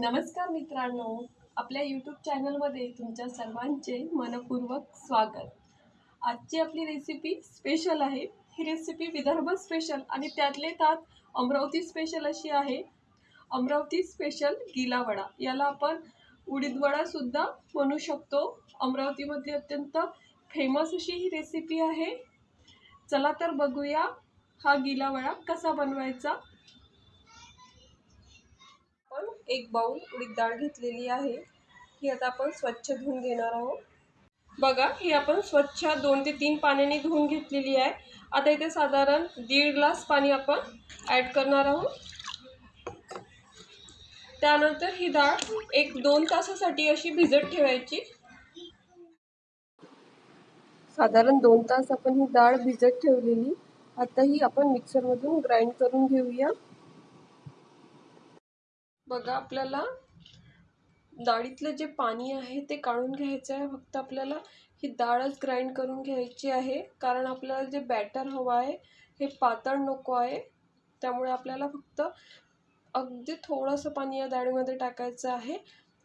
नमस्कार मित्रांनो आपल्या यूट्यूब चॅनलमध्ये तुमच्या सर्वांचे मनपूर्वक स्वागत. आजची आपली रेसिपी स्पेशल आहे. ही रेसिपी विदर्भ स्पेशल आणि त्यातले त्यात अमरावती स्पेशल अशी आहे. अमरावती स्पेशल गिलावडा याला आपण उडीदवडासुद्धा म्हणू शकतो. अमरावतीमधली अत्यंत फेमस अशी ही रेसिपी आहे. चला तर बघूया हा गिलावडा कसा बनवायचा. एक बाउल उडीद डाळ घेतलेली आहे. ही आता आपण स्वच्छ धुवून घेणार आहोत. बघा ही आपण स्वच्छ दोन ते तीन पाण्याने धुवून घेतलेली आहे. आता इथे साधारण दीड ग्लास पाणी आपण ॲड करणार आहोत. त्यानंतर ही डाळ एक दोन तासासाठी अशी भिजत ठेवायची. साधारण दोन तास आपण ही डाळ भिजत ठेवलेली. आता ही आपण मिक्सरमधून ग्राइंड करून घेऊया. बघा आपल्याला डाळीतलं जे पाणी आहे ते काढून घ्यायचं आहे. फक्त आपल्याला ही डाळच ग्राइंड करून घ्यायची आहे. कारण आपल्याला जे बॅटर हवं आहे हे पातळ नको आहे. त्यामुळे आपल्याला फक्त अगदी थोडंसं पाणी या डाळीमध्ये टाकायचं आहे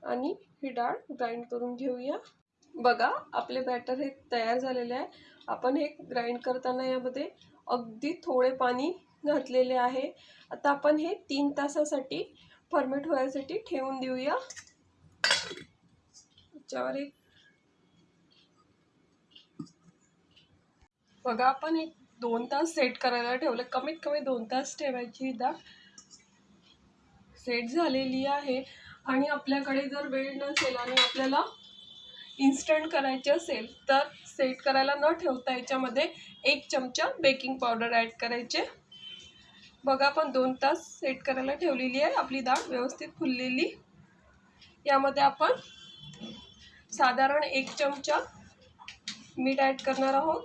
आणि ही डाळ ग्राइंड करून घेऊया. बघा आपले बॅटर हे तयार झालेले आहे. आपण हे ग्राइंड करताना यामध्ये अगदी थोडे पाणी घातलेले आहे. आता आपण हे तीन तासासाठी फर्मेट होण्यासाठी ठेवून देऊया. त्याच्यावर एक बघा आपण एक दोन तास सेट करायला ठेवलं. कमीत कमी दोन तास ठेवायची डाळ सेट झालेली आहे. आणि आपल्याकडे जर वेळ नसेल आणि आपल्याला इन्स्टंट करायचे असेल तर सेट करायला न ठेवता याच्यामध्ये एक चमचा बेकिंग पावडर ॲड करायचे. बघा आपण दोन तास सेट करायला ठेवलेली आहे. आपली डाळ व्यवस्थित फुललेली. यामध्ये आपण साधारण एक चमचा मीठ ॲड करणार आहोत.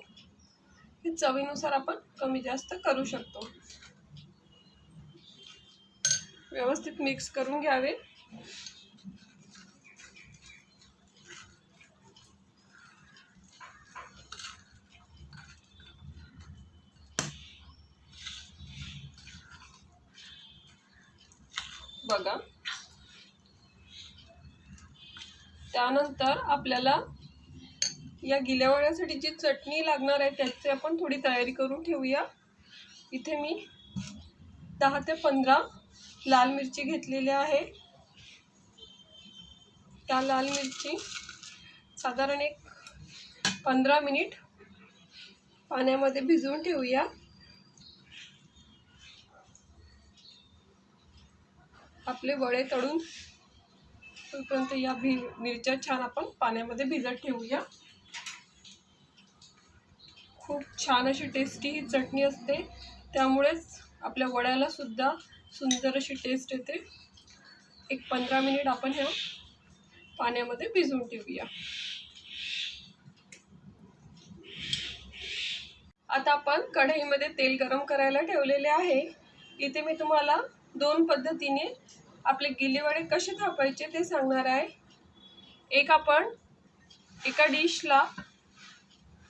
हे चवीनुसार आपण कमी जास्त करू शकतो. व्यवस्थित मिक्स करून घ्यावे. बघा. त्यानंतर आपल्याला या गिल्यावड्यासाठी जी चटणी लागणार आहे त्याची आपण थोडी तयारी करून ठेवूया. इथे मी दहा ते पंधरा लाल मिरची घेतलेली आहे. त्या लाल मिरची साधारण एक पंधरा मिनिट पाण्यामध्ये भिजवून ठेवूया. आपले वडे तळून तोपर्यंत या भि मिरच्या छान आपण पाण्यामध्ये भिजत ठेवूया. खूप छान अशी टेस्टी ही चटणी असते. त्यामुळेच आपल्या वड्याला सुद्धा सुंदर अशी टेस्ट येते. एक पंधरा मिनिट आपण ह्या पाण्यामध्ये भिजवून ठेवूया. आता आपण कढईमध्ये तेल गरम करायला ठेवलेले आहे. इथे मी तुम्हाला दोन पद्धतीने आपले गिलेवडे कसे थापायचे ते सांगणार आहे. एक आपण एका डिशला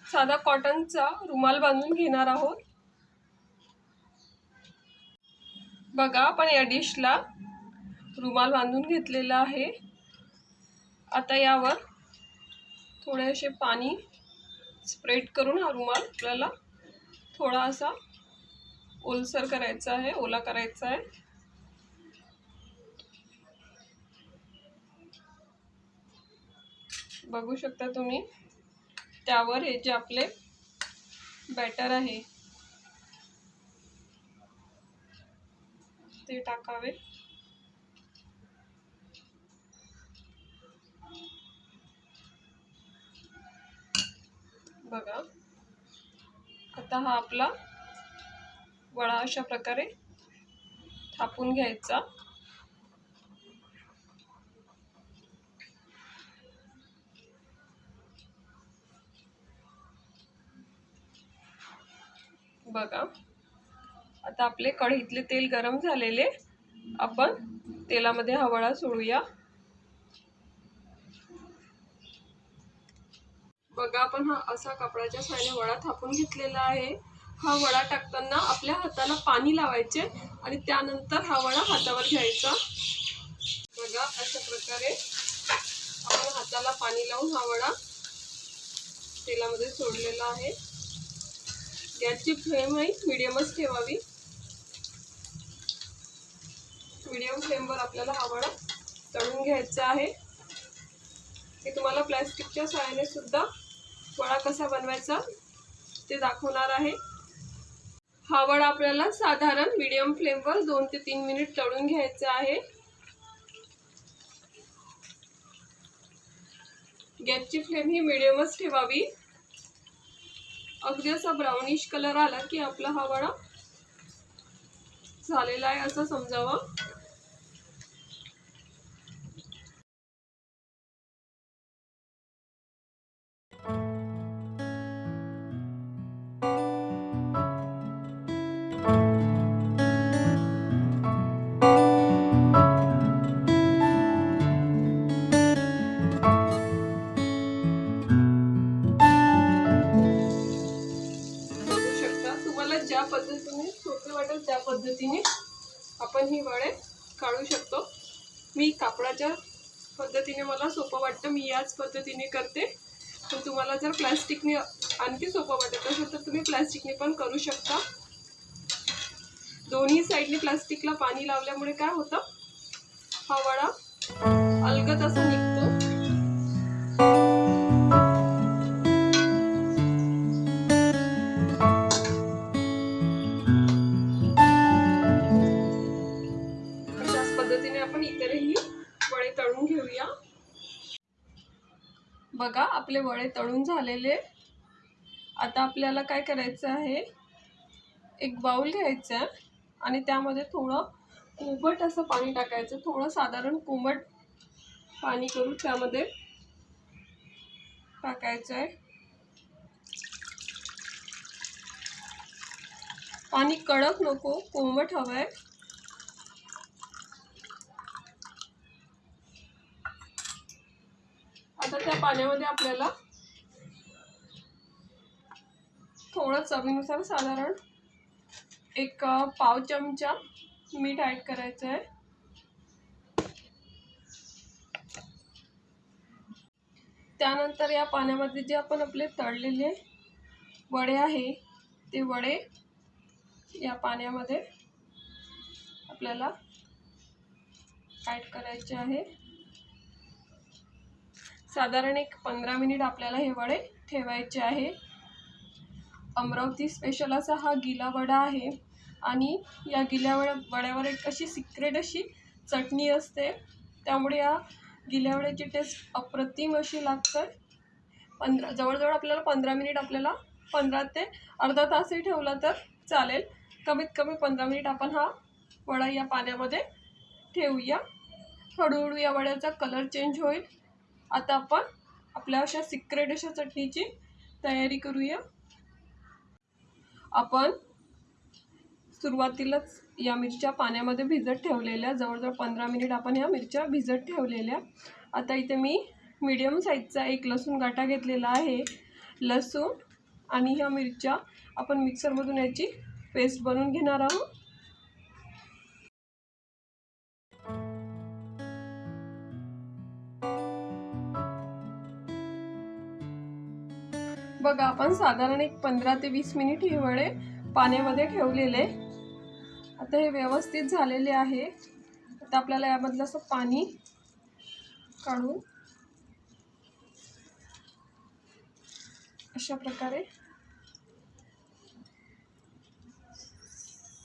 साधा कॉटनचा रुमाल बांधून घेणार आहोत. बघा आपण या डिशला रुमाल बांधून घेतलेला आहे. आता यावर थोडे असे पाणी स्प्रेड करून हा रुमाल आपल्याला थोडा असा ओलसर करायचा आहे ओला करायचा आहे. बघू शकता तुम्ही. त्यावर हे जे आपले बॅटर आहे ते टाकावे. बघा. आता हा आपला वडा अशा प्रकारे थापून घ्यायचा. बघा. आता आपले कढईतले तेल गरम झालेले. आपण तेलामध्ये हा वडा सोडूया. बघा आपण हा असा कपड्याच्या साहाय्याने वडा थापून घेतलेला आहे. हा वडा टाकताना आपल्या हाताला पाणी लावायचे आणि त्यानंतर हा वडा हातावर घ्यायचा. बघा अशा प्रकारे आपण हाताला पाणी लावून हा वडा तेलामध्ये सोडलेला आहे. गॅसची फ्लेम आहे मिडियमच ठेवावी. मिडियम फ्लेमवर आपल्याला हा वडा तळून घ्यायचा आहे. मी तुम्हाला प्लॅस्टिकच्या सहाय्याने सुद्धा वडा कसा बनवायचा ते दाखवणार आहे. हा वडा आपल्याला साधारण मिडियम फ्लेमवर दोन ते तीन मिनिट तळून घ्यायचा आहे. गॅसची फ्लेम ही मिडियमच ठेवावी. अगदी असा ब्राउनिश कलर आला की आपला हा वडा झालेला आहे असं समजावं. ज्या पद्धतीने सोपे वाटेल त्या पद्धतीने आपण ही वडे काढू शकतो. मी कापडाच्या पद्धतीने मला सोपं वाटतं मी याच पद्धतीने करते. पण तुम्हाला जर प्लॅस्टिकने आणखी सोपं वाटत असेल तर तुम्ही प्लॅस्टिकने पण करू शकता. दोन्ही साईडने प्लास्टिकला पाणी लावल्यामुळे काय होतं? हा वडा अलगद असा आपले वडे तळून झालेले. आता आपल्याला काय करायचं आहे? एक बाऊल घ्यायचा आणि त्यामध्ये थोडं कोंबट असं पाणी टाकायचं. थोडं साधारण कोंबट पाणी करून त्यामध्ये टाकायचं आहे. पाणी कडक नको कोंबट हवं आहे आता त्या पाण्यामध्ये आपल्याला थोडं चवीनुसार साधारण एक पाव चमचा मीठ ॲड करायचं आहे. त्यानंतर या पाण्यामध्ये जे आपण आपले तळलेले वडे आहे ते वडे या पाण्यामध्ये आपल्याला ॲड करायचे आहे. साधारण एक पंधरा मिनिट आपल्याला हे वडे ठेवायचे आहे. अमरावती स्पेशल असा हा गिला वडा आहे आणि या गिल्या वड्या वड्यावर एक अशी सिक्रेट अशी चटणी असते. त्यामुळे या गिल्या वड्याची टेस्ट अप्रतिम अशी लागते. पंधरा जवळजवळ आपल्याला पंधरा मिनिट आपल्याला पंधरा ते अर्धा तासही ठेवला तर चालेल. कमीत कमी पंधरा मिनिट आपण हा वडा या पाण्यामध्ये ठेवूया. हळूहळू या वड्याचा कलर चेंज होईल. आता आपण आपल्या अशा सिक्रेट अशा चटणीची तयारी करूया. आपण सुरुवातीलाच या मिरच्या पाण्यामध्ये भिजत ठेवलेल्या जवळजवळ पंधरा मिनिट आपण ह्या मिरच्या भिजत ठेवलेल्या. आता इथे मी मीडियम साईजचा एक लसूण गाठा घेतलेला आहे. लसूण आणि ह्या मिरच्या आपण मिक्सरमधून याची पेस्ट बनवून घेणार आहोत. बघा आपण साधारण एक पंधरा ते वीस मिनिट हे वडे पाण्यामध्ये ठेवलेले. आता हे व्यवस्थित झालेले आहे. आता आपल्याला यामधलं असं पाणी काढून अशा प्रकारे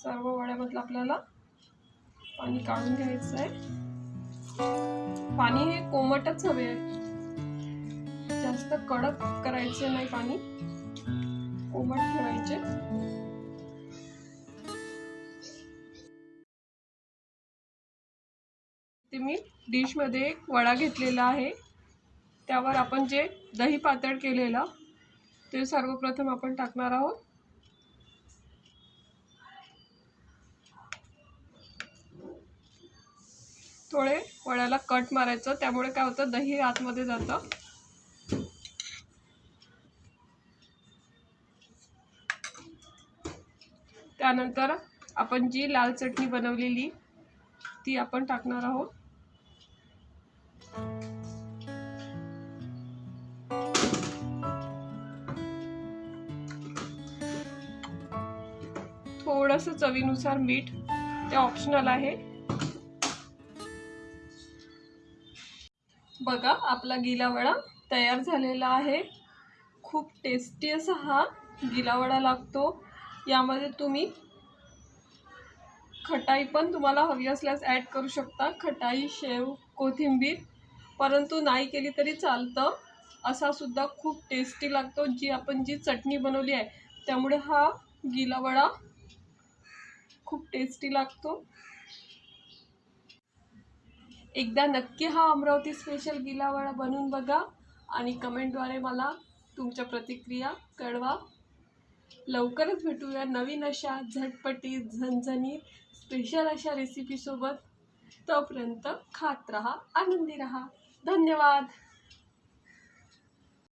सर्व वड्यामधलं आपल्याला पाणी काढून घ्यायचं आहे पाणी हे कोमटच हवे आहे. जास्त कडक करायचे नाही पाणी. कोमट ठेवायचे. ते मी डिशमध्ये एक वडा घेतलेला आहे. त्यावर आपण जे दही पातळ केलेलं ते सर्वप्रथम आपण टाकणार आहोत. थोडे वड्याला कट मारायचं त्यामुळे काय होतं दही आतमध्ये जातं. त्यानंतर आपण जी लाल चटणी बनवलेली ती आपण टाकणार आहोत. थोडस चवीनुसार मीठ ते ऑप्शनल आहे. बघा आपला गिलावडा तयार झालेला आहे. खूप टेस्टी असा हा गिलावडा लागतो. यामध्ये तुम्ही खटाई पण तुम्हाला हवी असल्यास ॲड करू शकता. खटाई शेव कोथिंबीर परंतु नाही केली तरी चालतं. असा सुद्धा खूप टेस्टी लागतो. जी आपण जी चटणी बनवली आहे त्यामुळे हा गिलावडा खूप टेस्टी लागतो. एकदा नक्की हा अमरावती स्पेशल गिलावडा बनवून बघा आणि कमेंटद्वारे मला तुमच्या प्रतिक्रिया कळवा. लवकरच भेटूया नवीन अशा झटपटी झणझणीत स्पेशल अशा रेसिपीसोबत तोपर्यंत खात रहा आनंदी रहा. धन्यवाद.